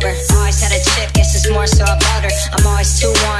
sober. Always had a chip. guess it's more so about her. I'm always too warm.